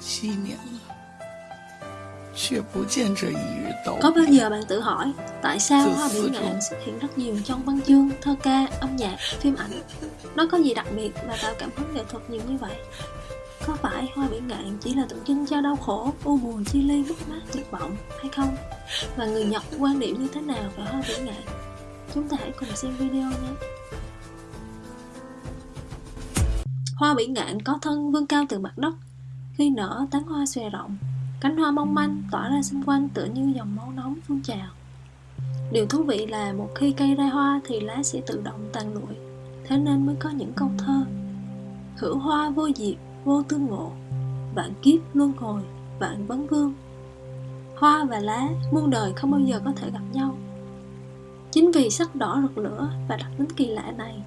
七年了，却不见这一日到 Có bao 来。 giờ bạn tự hỏi tại sao Từ hoa bỉ xưa ngạn rồi. xuất hiện rất nhiều trong văn chương, thơ ca, âm nhạc, phim ảnh? Nó có gì đặc biệt và tạo cảm hứng nghệ thuật nhiều như vậy? Có phải hoa bỉ ngạn chỉ là tượng trưng cho đau khổ, u buồn, chia ly, mất mát, tuyệt vọng hay không? Và người Nhật quan điểm như thế nào về hoa bỉ ngạn? Chúng ta hãy cùng xem video nhé! Hoa bỉ ngạn có thân vươn cao từ mặt đất khi nở tán hoa xòe rộng. Cánh hoa mong manh tỏa ra xung quanh tựa như dòng máu nóng phun trào. Điều thú vị là một khi cây ra hoa thì lá sẽ tự động tàn lụi Thế nên mới có những câu thơ. Hữu hoa vô diệt, vô tương ngộ Vạn kiếp luân hồi, vạn vấn vương. Hoa và lá muôn đời không bao giờ có thể gặp nhau. Chính vì sắc đỏ rực lửa và đặc tính kỳ lạ này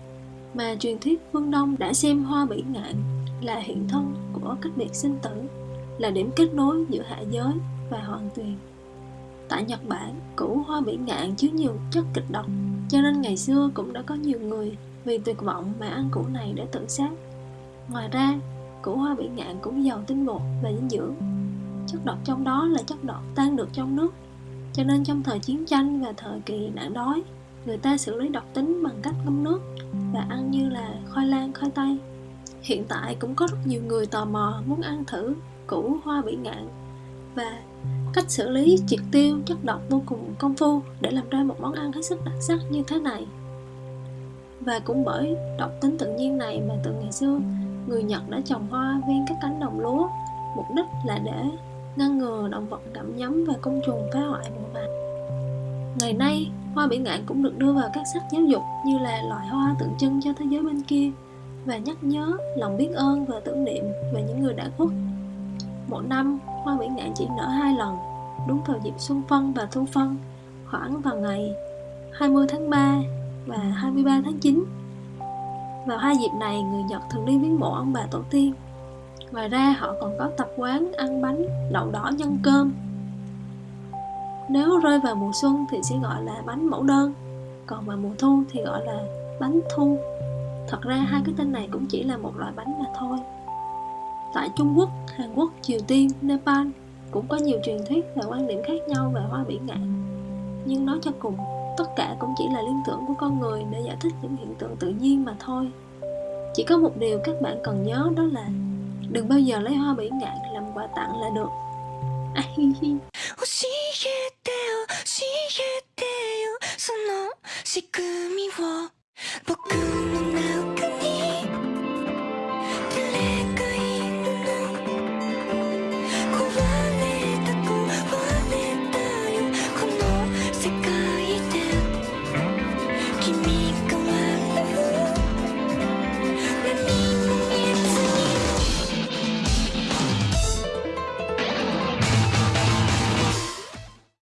mà truyền thuyết phương Đông đã xem hoa bỉ ngạn là hiện thân của cách biệt sinh tử, là điểm kết nối giữa hạ giới và hoàng tuyền. Tại Nhật Bản, củ hoa bỉ ngạn chứa nhiều chất kịch độc, cho nên ngày xưa cũng đã có nhiều người vì tuyệt vọng mà ăn củ này để tự sát. Ngoài ra, củ hoa bỉ ngạn cũng giàu tinh bột và dinh dưỡng. Chất độc trong đó là chất độc tan được trong nước, cho nên trong thời chiến tranh và thời kỳ nạn đói, người ta xử lý độc tính bằng cách ngâm nước và ăn như là khoai lang, khoai tây. Hiện tại cũng có rất nhiều người tò mò muốn ăn thử củ hoa bỉ ngạn và cách xử lý triệt tiêu chất độc vô cùng công phu để làm ra một món ăn hết sức đặc sắc như thế này. Và cũng bởi độc tính tự nhiên này mà từ ngày xưa người Nhật đã trồng hoa ven các cánh đồng lúa mục đích là để ngăn ngừa động vật gặm nhấm và côn trùng phá hoại mùa màng. Ngày nay, hoa bỉ ngạn cũng được đưa vào các sách giáo dục như là loài hoa tượng trưng cho thế giới bên kia và nhắc nhớ lòng biết ơn và tưởng niệm về những người đã khuất. Một năm, hoa bỉ ngạn chỉ nở hai lần, đúng vào dịp xuân phân và thu phân, khoảng vào ngày 20 tháng 3 và 23 tháng 9. Vào hai dịp này, người Nhật thường đi viếng mộ ông bà tổ tiên. Ngoài ra, họ còn có tập quán ăn bánh đậu đỏ nhân cơm nếu rơi vào mùa xuân thì sẽ gọi là bánh mẫu đơn Còn vào mùa thu thì gọi là bánh thu Thật ra hai cái tên này cũng chỉ là một loại bánh mà thôi. Tại Trung Quốc, Hàn Quốc, Triều Tiên, Nepal cũng có nhiều truyền thuyết và quan điểm khác nhau về hoa bỉ ngạn Nhưng nói cho cùng, tất cả cũng chỉ là liên tưởng của con người để giải thích những hiện tượng tự nhiên mà thôi. Chỉ có một điều các bạn cần nhớ đó là Đừng bao giờ lấy hoa bỉ ngạn làm quà tặng là được. À,